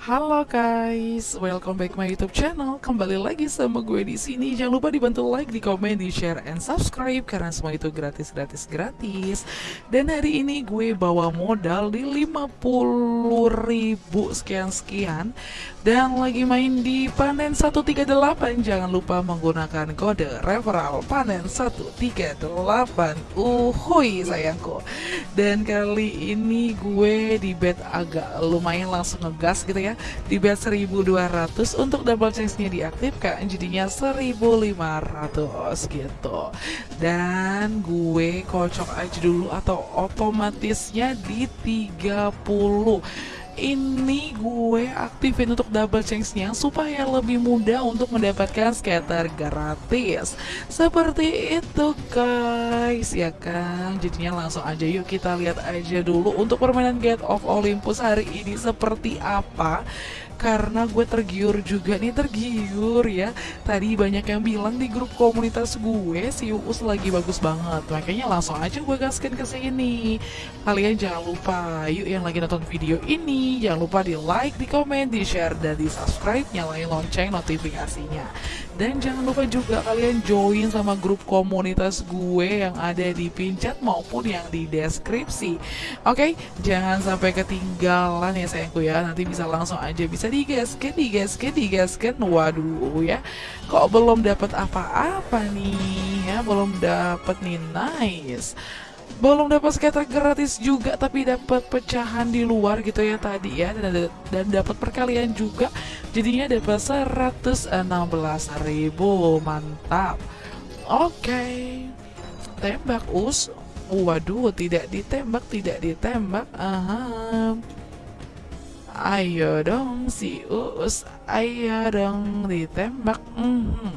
Halo guys, welcome back my YouTube channel. Kembali lagi sama gue di sini. Jangan lupa dibantu like, di komen, di share, and subscribe karena semua itu gratis, gratis, gratis. Dan hari ini gue bawa modal di 50 ribu sekian sekian dan lagi main di panen 138. Jangan lupa menggunakan kode referral panen 138. Uhuy sayangku. Dan kali ini gue di bet agak lumayan langsung ngegas gitu ya ya. Di bet 1200 untuk double chance-nya diaktifkan jadinya 1500 gitu. Dan gue kocok aja dulu atau otomatisnya di 30 ini gue aktifin untuk double chance-nya supaya lebih mudah untuk mendapatkan scatter gratis. Seperti itu guys ya kan? Jadinya langsung aja yuk kita lihat aja dulu untuk permainan Gate of Olympus hari ini seperti apa karena gue tergiur juga. Nih tergiur ya. Tadi banyak yang bilang di grup komunitas gue si Uus lagi bagus banget. Makanya langsung aja gue gaskan ke sini. Kalian jangan lupa yuk yang lagi nonton video ini jangan lupa di like di komen di share dan di subscribe. Nyalain lonceng notifikasinya dan jangan lupa juga kalian join sama grup komunitas gue yang ada di pinchat maupun yang di deskripsi oke okay? jangan sampai ketinggalan ya sayangku ya nanti bisa langsung aja bisa digaskan, digaskan, digaskan. Waduh ya, kok belum dapat apa-apa nih ya, belum dapat nih nice. Belum dapat skater gratis juga tapi dapat pecahan di luar gitu ya tadi ya dan, dan dapat perkalian juga. Jadinya dapat 116.000. Mantap. Oke. Okay. Tembak us. Waduh, tidak ditembak, tidak ditembak. Aha. Ayo dong si Uus, ayo dong ditembak. Mm -hmm.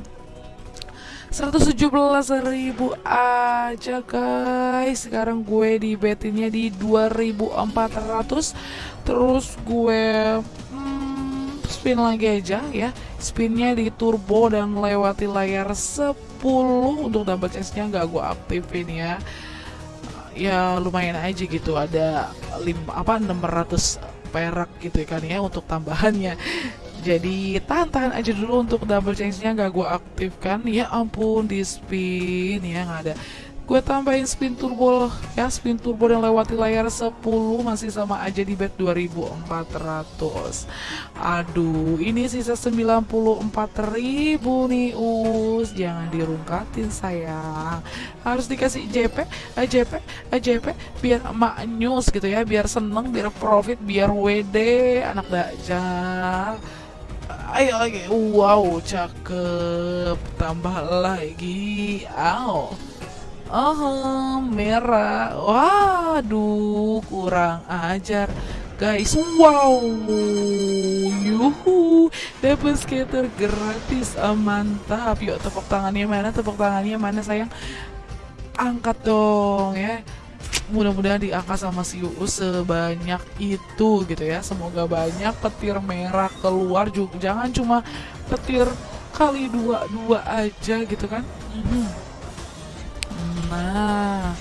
117 ribu aja guys. Sekarang gue di betinnya di 2400 Terus gue hmm, spin lagi aja ya. Spinnya di turbo dan melewati layar 10 Untuk dapat chance-nya gak gue aktifin ya. Ya lumayan aja gitu. Ada 5, apa 600 perak gitu kan ya untuk tambahannya jadi tahan-tahan aja dulu untuk double change-nya gak gue aktifkan. Ya ampun di spin ya nggak ada. Gue tambahin spin turbo ya spin turbo yang lewati layar 10 masih sama aja di bet 2400 aduh ini sisa 94.000 nih us. Jangan dirungkatin sayang. Harus dikasih JP JP JP biar emak news gitu ya biar seneng biar profit biar WD anak dajjal ayo lagi wow cakep tambah lagi aw Oh, merah. Waduh, kurang ajar. Guys, wow. Yuhu, dapat skater gratis. Oh, mantap. Yuk tepuk tangannya mana? Tepuk tangannya mana sayang? Angkat dong ya mudah-mudahan diangkat sama si Uus sebanyak itu gitu ya. Semoga banyak petir merah keluar juga jangan cuma petir kali dua dua aja gitu kan. Mm -hmm. Nah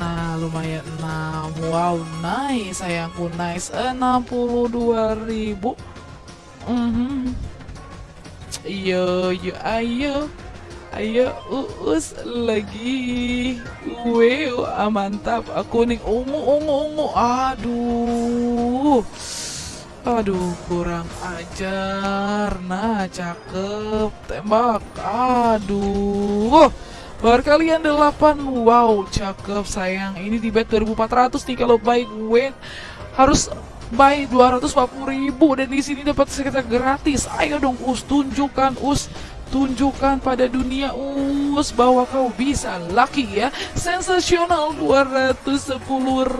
Nah lumayan. Nah wow nice sayangku nice. 62 ribu. Mm -hmm. Yo yo ayo Ayo uus lagi. Wow ah, mantap. Kuning ungu ungu ungu. Aduh. Aduh kurang ajar. Nah cakep. Tembak. Aduh. Kalian 8 Wow cakep sayang. Ini di bet 2400 nih kalau buy gue Harus buy 240 ribu Dan di sini dapat sekitar gratis. Ayo dong us tunjukkan us Tunjukkan pada dunia. Us bahwa kau bisa. Lucky ya. Sensasional. 210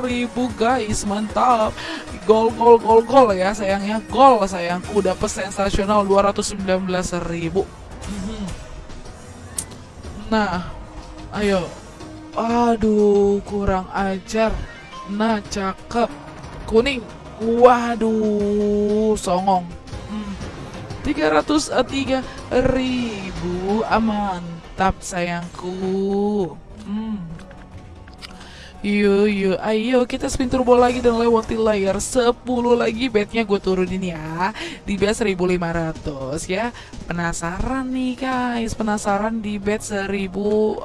ribu guys. Mantap. Gol gol gol gol ya sayangnya Gol sayangku dapat sensasional. 219 ribu. Nah, ayo. Aduh, kurang ajar. Nah, cakep. Kuning. Waduh, songong. Hmm. 303 ribu. Ah, mantap sayangku. Hmm. Yuk, yuk, ayo kita spin turbo lagi dan lewati layar 10 lagi betnya gue turunin ya Di bet 1500 ya Penasaran nih guys, penasaran di bet 1200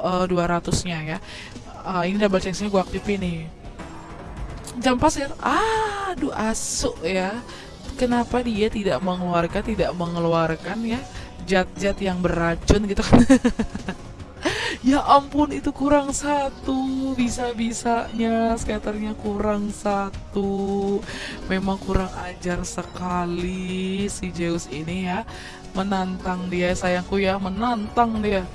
nya ya uh, Ini double chance-nya gue aktifin nih Jam pasir, aduh asuk ya Kenapa dia tidak mengeluarkan, tidak mengeluarkan ya Jat-jat yang beracun gitu kan? Ya ampun itu kurang satu Bisa-bisanya skaternya kurang satu. Memang kurang ajar sekali si Zeus ini ya Menantang dia sayangku ya Menantang dia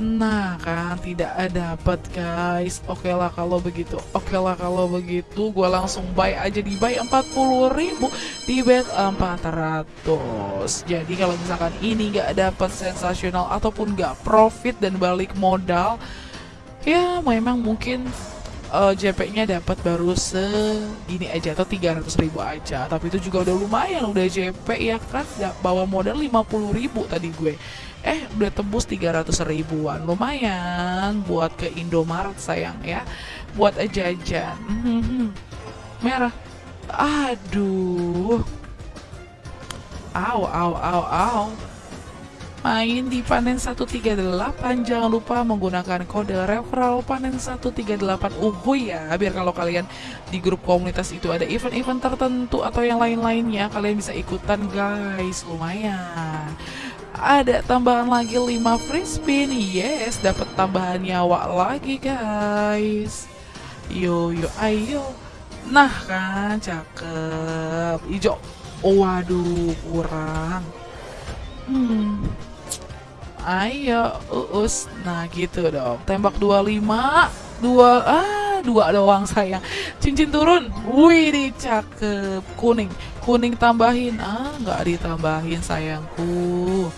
Nah kan tidak dapat guys. Oke lah kalau begitu Oke lah kalau begitu. Gue langsung buy aja di buy 40 ribu Di bet 400 Jadi kalau misalkan ini gak dapat sensasional Ataupun gak profit dan balik modal Ya memang mungkin uh, eh, JP-nya dapat baru segini aja atau 300 ribu aja. Tapi itu juga udah lumayan udah JP ya kan? Bawa modal 50 ribu tadi gue. Eh udah tembus 300 ribuan. Lumayan buat ke Indomaret sayang ya. Buat jajan. Mhm. merah. Aduh. Aw aw aw aw main di panen 138 jangan lupa menggunakan kode referral panen 138 uhuy ya biar kalau kalian di grup komunitas itu ada event-event tertentu atau yang lain-lainnya kalian bisa ikutan guys. Lumayan. Ada tambahan lagi 5 free spin. Yes dapat tambahan nyawa lagi guys. Yo yo ayo. Nah kan cakep. Hijau waduh kurang. Hmm ayo uus. Nah gitu dong. Tembak 25 dua ah dua doang sayang. Cincin turun. Wih cakep kuning. Kuning tambahin. Ah nggak ditambahin sayangku.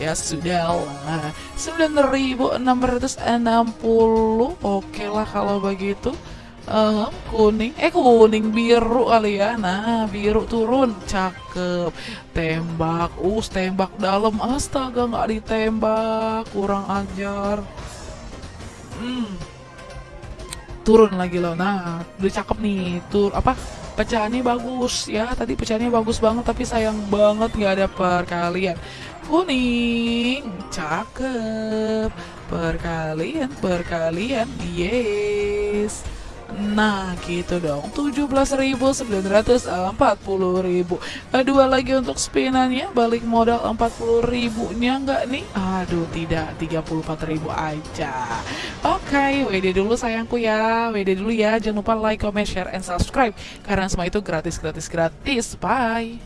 Ya sudah lah 9660 oke lah kalau begitu uh, kuning. Eh kuning biru kali ya. Nah biru turun. Cakep. Tembak. Us tembak dalam. Astaga nggak ditembak. Kurang ajar. Hmm. Turun lagi loh. Nah udah cakep nih. Tur apa? Pecahannya bagus. Ya tadi pecahannya bagus banget tapi sayang banget nggak ada perkalian. Kuning. Cakep. Perkalian perkalian. Yes Nah gitu dong. 17.940.000 Dua lagi untuk spinannya Balik modal 40.000 nya enggak nih? Aduh tidak. 34.000 aja. Oke okay, WD dulu sayangku ya. WD dulu ya. Jangan lupa like, comment, share, and subscribe. Karena semua itu gratis gratis gratis. Bye